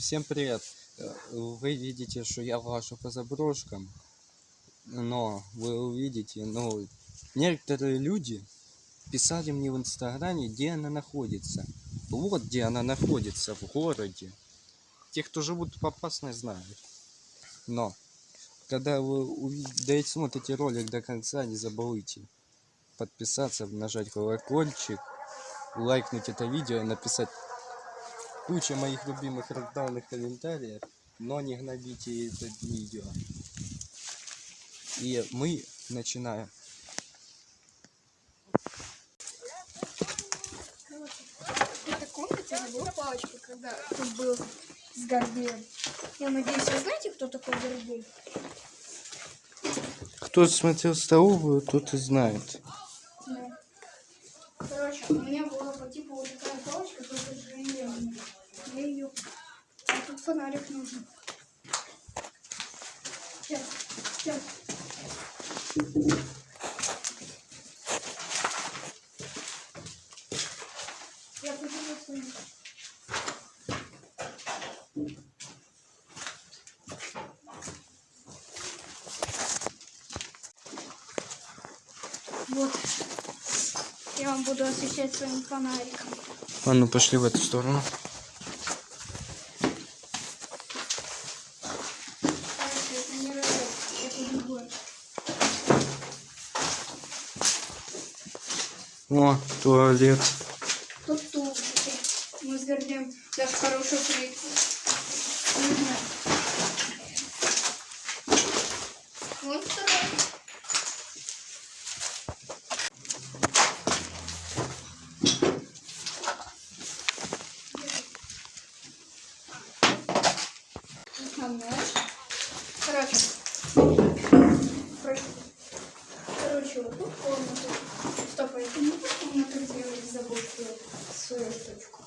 Всем привет! Э, Вы видите, что я вожу по заброшкам, но вы увидите, ну, некоторые люди писали мне в инстаграме, где она находится. Вот где она находится, в городе. Те, кто живут в опасной, знают. Но, когда вы увидите, смотрите ролик до конца, не забывайте подписаться, нажать колокольчик, лайкнуть это видео, написать куча моих любимых рандомных комментариев, но не гнобите это видео. И мы начинаем. Палочка, когда тут был с Гордеем. Я надеюсь, вы знаете, кто такой Гордей? Кто смотрел столовую, тот и знает. Да. Короче, у меня была по типу вот такая палочка, только железная. Я ее... А тут фонарик нужен. Сейчас, сейчас. Я поделюсь с вами. Вот. Я вам буду освещать своим фонариком. А ну пошли в эту сторону. Короче, это не ролик, это другое. О, туалет. Тут тулупчики. Мы с даже хорошую проекцию. Не знаю. Вот второй. Основной. Короче. Короче. Короче, вот тут комната. Стоп, а это не та комната, где я забыл свою, свою штучку.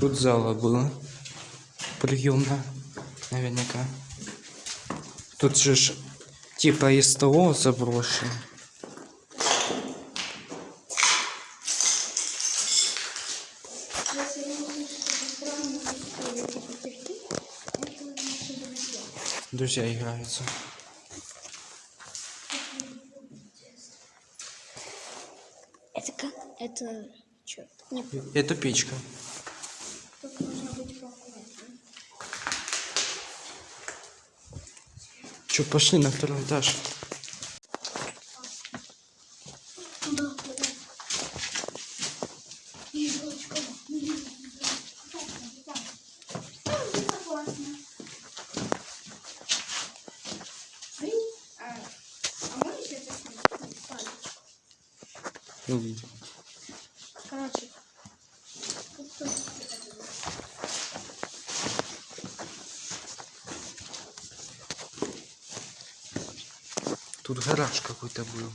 Тут зала была. Приемная, наверняка. Тут же ж типа из того заброшено. Друзья. Играются. Это как? Это что? Это печка. Че, пошли на второй этаж. Туда, туда. Елочка, Согласна. Эй, а, а можешь это снять? Палец. Увидим. Короче, тут тоже что-то было. Тут гараж какой-то был.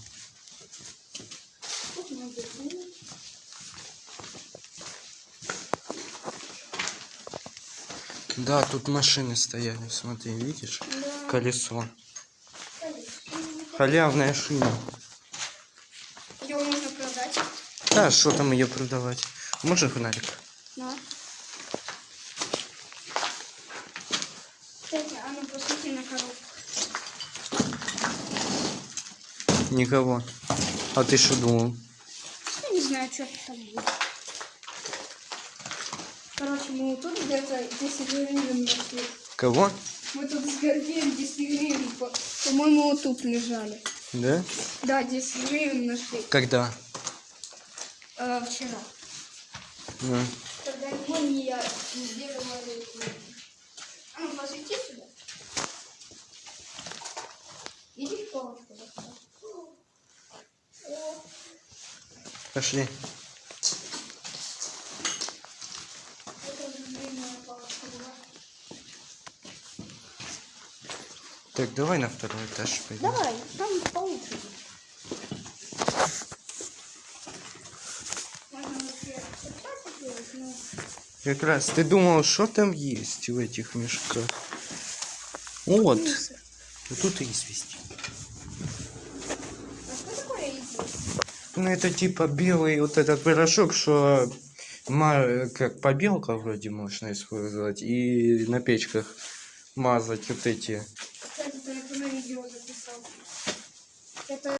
Да, тут машины стояли, смотри, видишь? Да. Колесо. Халявная шина. Его можно продать. Да, что там ее продавать? Можно фонарик? На. Кстати, а ну посмотри на коробку. Никого. А ты что думал? Я не знаю, что там будет. Короче, мы тут где-то 10 гривен нашли. Кого? Мы тут с Гордеем 10 гривен, по- по-моему, вот тут лежали. Да? Да, 10 гривен нашли. Когда? Э, вчера. Ну, Когда его не я не делала эти. А ну, посвети сюда. Иди в палочку. доставай. О, пошли. Так, давай на второй этаж пойдем. Давай, там получше. Как раз ты думал, что там есть в этих мешках? Вот. Вот тут и извести. А что такое изи? Ну, это типа белый вот этот порошок, что как побелка вроде можно использовать. И на печках мазать вот эти. Это.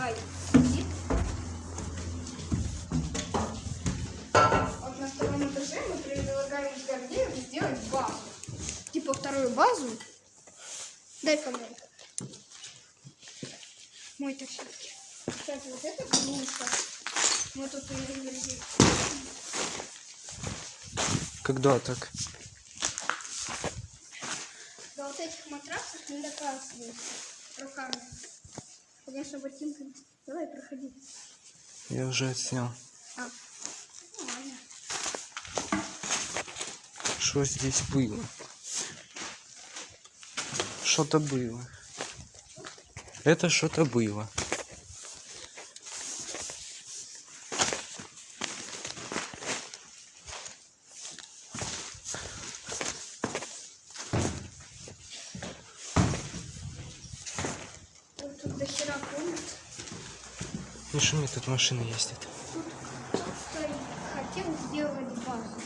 Ай. Вот на втором этаже мы предлагаем с Гордеем сделать базу. Типа вторую базу. Дай фонарик. Мой тащитки. Кстати, вот это клюшка. Мы тут перевернули. Когда так? Да вот этих матрасов не доказывают руками. Конечно, ботинками. Давай, проходи. Я уже снял. А, ну. Что здесь было? Что-то было. Это что-то было. Вот тут до хера комнат. Шуми, тут машины ездят. Кто-то хотел сделать базу.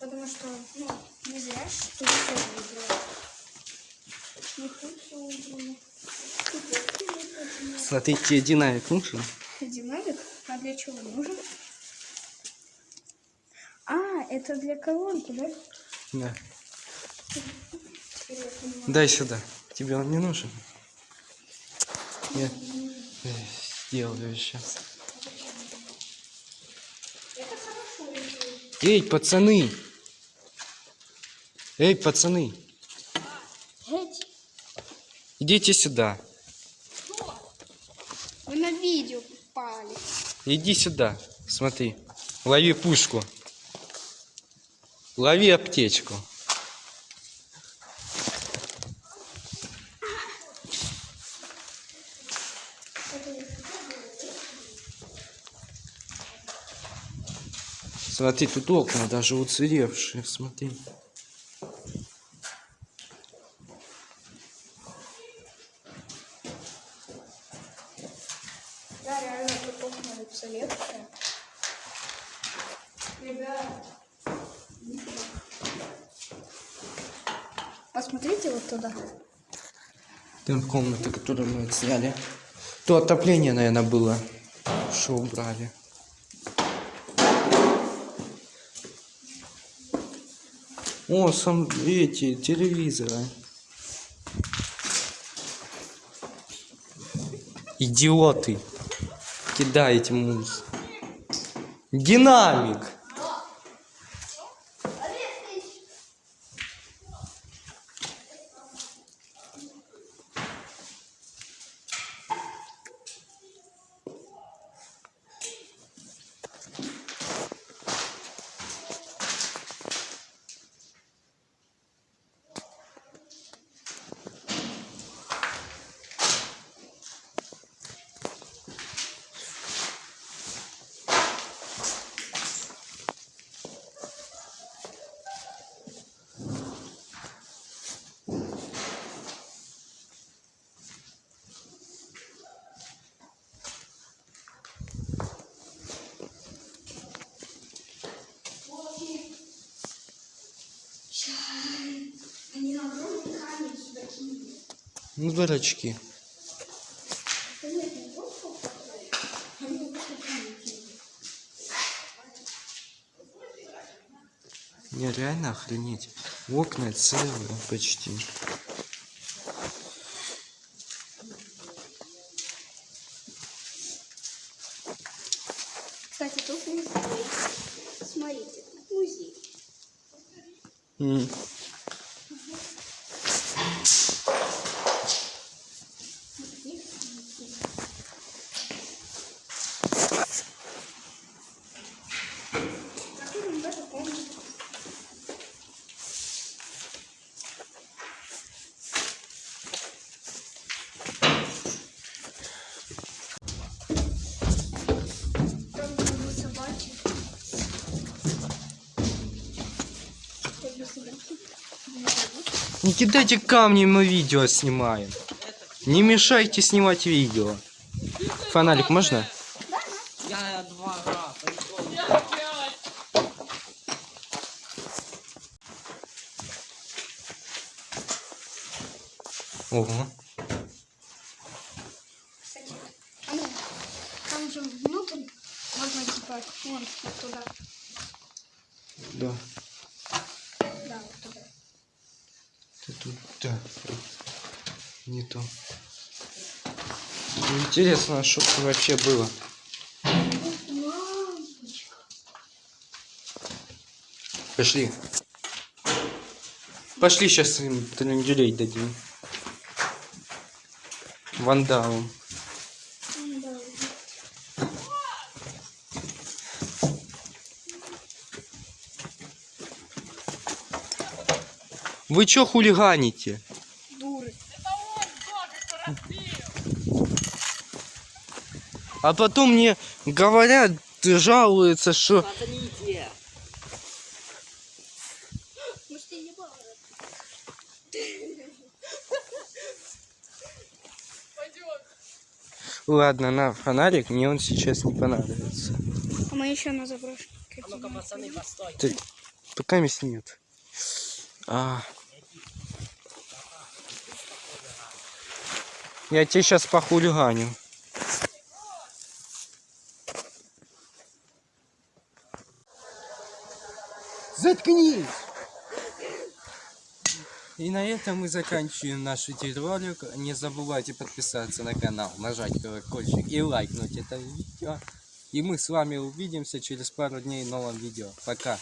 Потому что, ну, не зря ж тут все выбрали. Не тут все. Тут вот выбрали. Смотрите, динамик нужен. Динамик? А для чего нужен? А, это для колонки, да? Да. Дай сюда. Тебе он не нужен? Я э, сделаю сейчас. Эй, пацаны! Эй, пацаны! Идите сюда. Вы на видео попали. Иди сюда. Смотри. Лови пушку. Лови аптечку. Смотри, тут окна даже уцелевшие. Смотри. Да, реально тут окна уцелевшие. Ребят. Посмотрите вот туда. Там комната, которую мы сняли. То отопление, наверное, было. Что убрали. О, сам эти телевизоры. Идиоты. Кидайте мусор. Динамик. Ну, дурачки. Не реально охренеть. Окна целые почти. Кстати, тут музей. Смотрите, музей. М. Не кидайте камни, мы видео снимаем. Не мешайте снимать видео. Фонарик можно? Я два раза. Ого. Кстати, а ну, там же внутрь можно типа, вон, вот туда. Да. Да, вот туда. Ты тут, да. Не то. Интересно, а что это вообще было? Пошли. Пошли сейчас им тренделей дадим. Вандалам. Да. Вы чё хулиганите? Дуры. А потом мне говорят, жалуются, что... Смотрите. Ладно, на фонарик, мне он сейчас не понадобится. А мы еще на заброшке. А ну-ка, пацаны, постой. Ты, пока места нет. А. Я тебе сейчас похулиганю. Заткнись! И на этом мы заканчиваем наш видеоролик. Не забывайте подписаться на канал, нажать колокольчик и лайкнуть это видео. И мы с вами увидимся через пару дней в новом видео. Пока!